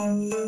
Hello.